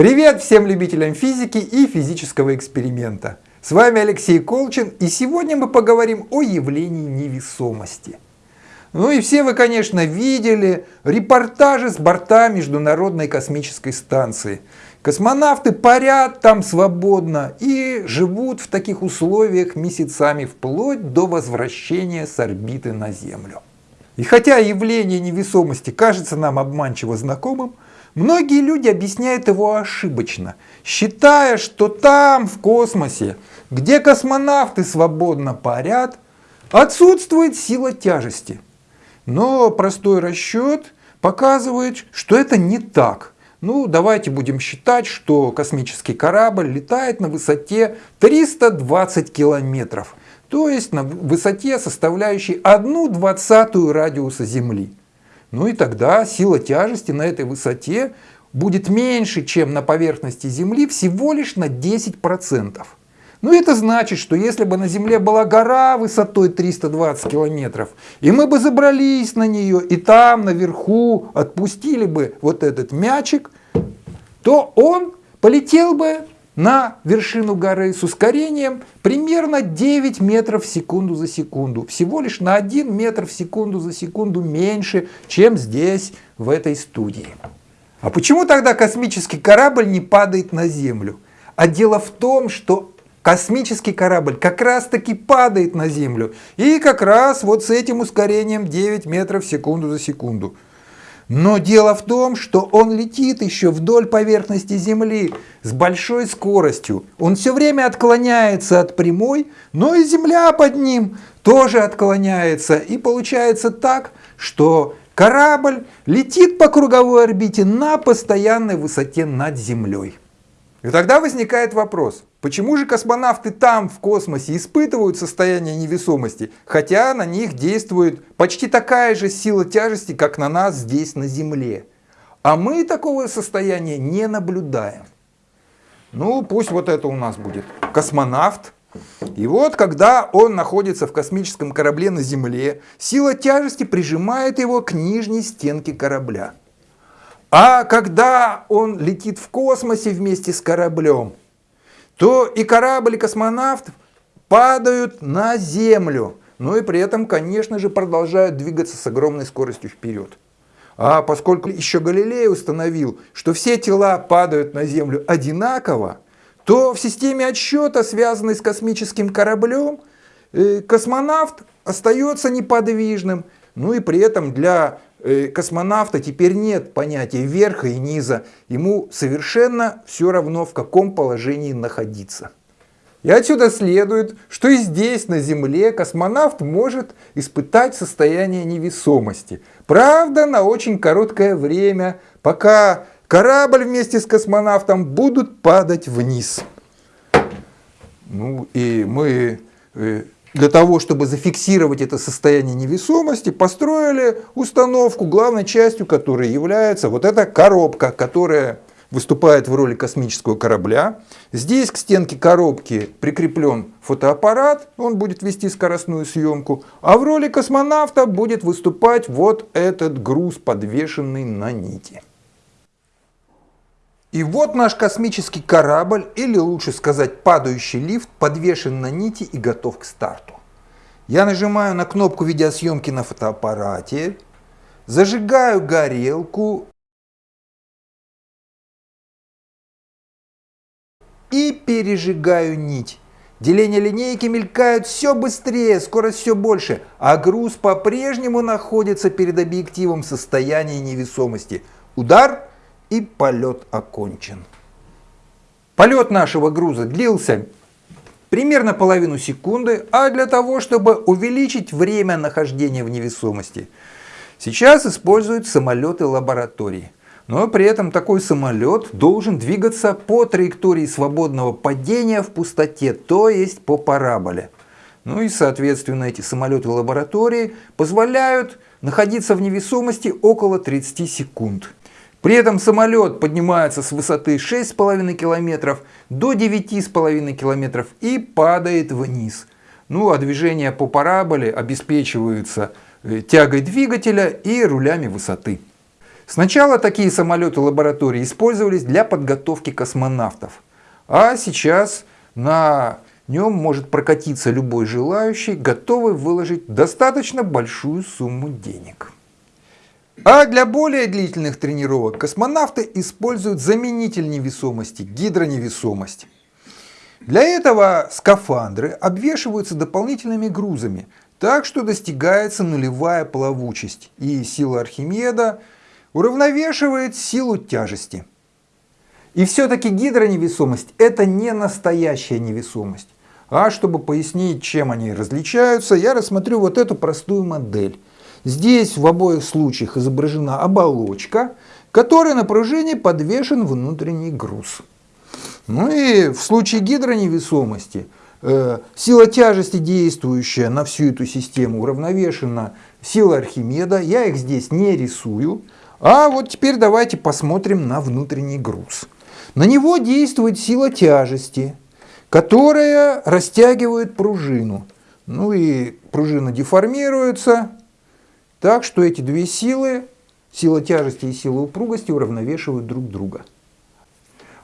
Привет всем любителям физики и физического эксперимента. С вами Алексей Колчин и сегодня мы поговорим о явлении невесомости. Ну и все вы, конечно, видели репортажи с борта Международной космической станции. Космонавты парят там свободно и живут в таких условиях месяцами вплоть до возвращения с орбиты на Землю. И хотя явление невесомости кажется нам обманчиво знакомым, Многие люди объясняют его ошибочно, считая, что там, в космосе, где космонавты свободно парят, отсутствует сила тяжести. Но простой расчет показывает, что это не так. Ну, давайте будем считать, что космический корабль летает на высоте 320 километров, то есть на высоте, составляющей 1 двадцатую радиуса Земли. Ну и тогда сила тяжести на этой высоте будет меньше, чем на поверхности Земли, всего лишь на 10%. Ну это значит, что если бы на Земле была гора высотой 320 километров, и мы бы забрались на нее, и там наверху отпустили бы вот этот мячик, то он полетел бы на вершину горы с ускорением примерно 9 метров в секунду за секунду. Всего лишь на 1 метр в секунду за секунду меньше, чем здесь, в этой студии. А почему тогда космический корабль не падает на Землю? А дело в том, что космический корабль как раз таки падает на Землю. И как раз вот с этим ускорением 9 метров в секунду за секунду. Но дело в том, что он летит еще вдоль поверхности Земли с большой скоростью. Он все время отклоняется от прямой, но и Земля под ним тоже отклоняется. И получается так, что корабль летит по круговой орбите на постоянной высоте над Землей. И тогда возникает вопрос, почему же космонавты там, в космосе, испытывают состояние невесомости, хотя на них действует почти такая же сила тяжести, как на нас здесь на Земле. А мы такого состояния не наблюдаем. Ну, пусть вот это у нас будет космонавт. И вот, когда он находится в космическом корабле на Земле, сила тяжести прижимает его к нижней стенке корабля. А когда он летит в космосе вместе с кораблем, то и корабль, и космонавт падают на Землю. Ну и при этом, конечно же, продолжают двигаться с огромной скоростью вперед. А поскольку еще Галилей установил, что все тела падают на Землю одинаково, то в системе отсчета, связанной с космическим кораблем, э, космонавт остается неподвижным. Ну и при этом для космонавта теперь нет понятия верха и низа. Ему совершенно все равно, в каком положении находиться. И отсюда следует, что и здесь, на Земле, космонавт может испытать состояние невесомости. Правда, на очень короткое время, пока корабль вместе с космонавтом будут падать вниз. Ну и мы э, для того, чтобы зафиксировать это состояние невесомости, построили установку, главной частью которой является вот эта коробка, которая выступает в роли космического корабля. Здесь к стенке коробки прикреплен фотоаппарат, он будет вести скоростную съемку, а в роли космонавта будет выступать вот этот груз, подвешенный на нити. И вот наш космический корабль, или лучше сказать падающий лифт, подвешен на нити и готов к старту. Я нажимаю на кнопку видеосъемки на фотоаппарате, зажигаю горелку и пережигаю нить. Деления линейки мелькают все быстрее, скорость все больше, а груз по-прежнему находится перед объективом в состоянии невесомости. Удар – и полет окончен. Полет нашего груза длился примерно половину секунды, а для того, чтобы увеличить время нахождения в невесомости, сейчас используют самолеты лаборатории. Но при этом такой самолет должен двигаться по траектории свободного падения в пустоте, то есть по параболе. Ну и соответственно эти самолеты лаборатории позволяют находиться в невесомости около 30 секунд. При этом самолет поднимается с высоты 6,5 километров до 9,5 километров и падает вниз. Ну а движение по параболе обеспечиваются э, тягой двигателя и рулями высоты. Сначала такие самолеты лаборатории использовались для подготовки космонавтов, а сейчас на нем может прокатиться любой желающий, готовый выложить достаточно большую сумму денег. А для более длительных тренировок космонавты используют заменитель невесомости – гидроневесомость. Для этого скафандры обвешиваются дополнительными грузами, так что достигается нулевая плавучесть, и сила Архимеда уравновешивает силу тяжести. И все-таки гидроневесомость – это не настоящая невесомость. А чтобы пояснить, чем они различаются, я рассмотрю вот эту простую модель. Здесь в обоих случаях изображена оболочка, которой на пружине подвешен внутренний груз. Ну и в случае гидроневесомости э, сила тяжести, действующая на всю эту систему, уравновешена силой Архимеда. Я их здесь не рисую. А вот теперь давайте посмотрим на внутренний груз. На него действует сила тяжести, которая растягивает пружину. Ну и пружина деформируется, так что эти две силы, сила тяжести и сила упругости, уравновешивают друг друга.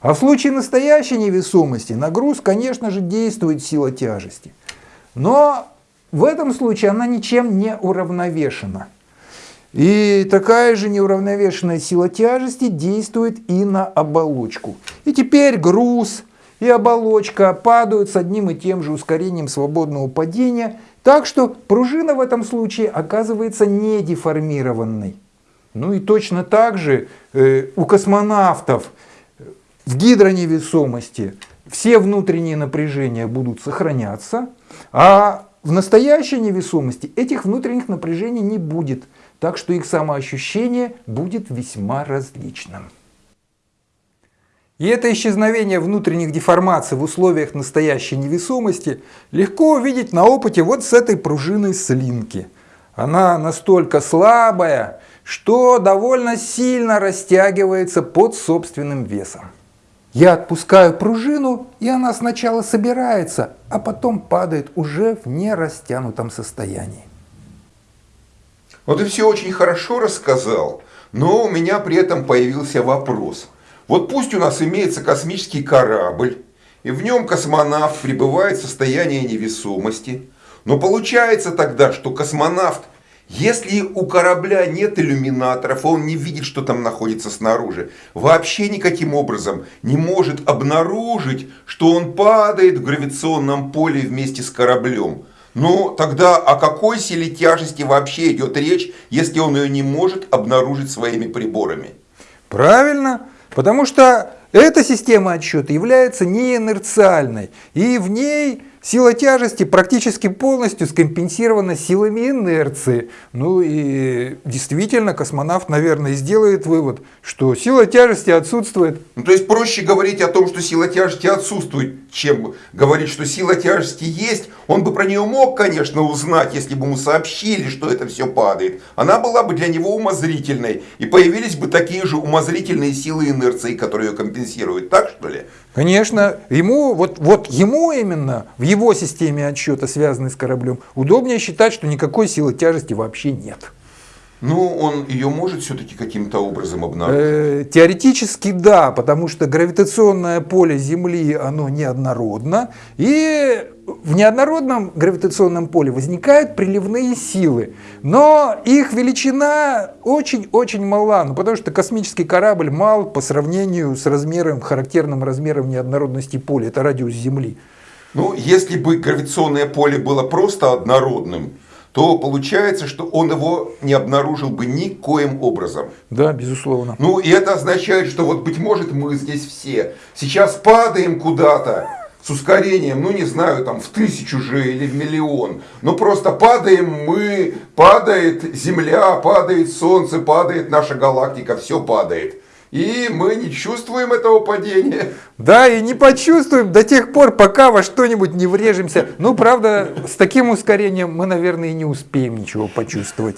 А в случае настоящей невесомости на груз, конечно же, действует сила тяжести. Но в этом случае она ничем не уравновешена. И такая же неуравновешенная сила тяжести действует и на оболочку. И теперь груз и оболочка падают с одним и тем же ускорением свободного падения, так что пружина в этом случае оказывается не деформированной. Ну и точно так же э, у космонавтов в гидроневесомости все внутренние напряжения будут сохраняться, а в настоящей невесомости этих внутренних напряжений не будет, так что их самоощущение будет весьма различным. И это исчезновение внутренних деформаций в условиях настоящей невесомости легко увидеть на опыте вот с этой пружиной слинки. Она настолько слабая, что довольно сильно растягивается под собственным весом. Я отпускаю пружину, и она сначала собирается, а потом падает уже в нерастянутом состоянии. Вот ты все очень хорошо рассказал, но у меня при этом появился вопрос – вот пусть у нас имеется космический корабль, и в нем космонавт пребывает в состоянии невесомости. Но получается тогда, что космонавт, если у корабля нет иллюминаторов, он не видит, что там находится снаружи, вообще никаким образом не может обнаружить, что он падает в гравитационном поле вместе с кораблем. Но тогда о какой силе тяжести вообще идет речь, если он ее не может обнаружить своими приборами? Правильно. Потому что эта система отсчета является неинерциальной, и в ней Сила тяжести практически полностью скомпенсирована силами инерции. Ну и действительно космонавт, наверное, сделает вывод, что сила тяжести отсутствует. Ну, то есть проще говорить о том, что сила тяжести отсутствует, чем говорить, что сила тяжести есть. Он бы про нее мог, конечно, узнать, если бы ему сообщили, что это все падает. Она была бы для него умозрительной. И появились бы такие же умозрительные силы инерции, которые ее компенсируют. Так что ли? Конечно, ему, вот, вот ему именно, в его системе отсчета, связанной с кораблем, удобнее считать, что никакой силы тяжести вообще нет. Ну, он ее может все-таки каким-то образом обнаружить? Э, теоретически да, потому что гравитационное поле Земли, оно неоднородно, и в неоднородном гравитационном поле возникают приливные силы, но их величина очень-очень мала, ну, потому что космический корабль мал по сравнению с размером, характерным размером неоднородности поля, это радиус Земли. Ну, если бы гравитационное поле было просто однородным, то получается, что он его не обнаружил бы никоим образом. Да, безусловно. Ну, и это означает, что вот, быть может, мы здесь все сейчас падаем куда-то, с ускорением, ну не знаю, там в тысячу же или в миллион. Но просто падаем мы, падает Земля, падает Солнце, падает наша галактика, все падает. И мы не чувствуем этого падения. Да, и не почувствуем до тех пор, пока во что-нибудь не врежемся. Ну, правда, с таким ускорением мы, наверное, и не успеем ничего почувствовать.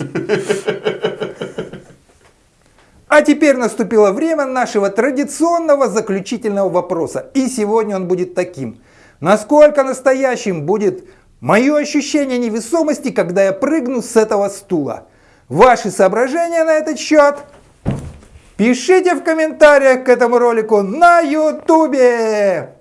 А теперь наступило время нашего традиционного заключительного вопроса. И сегодня он будет таким. Насколько настоящим будет мое ощущение невесомости, когда я прыгну с этого стула? Ваши соображения на этот счет? Пишите в комментариях к этому ролику на ютубе.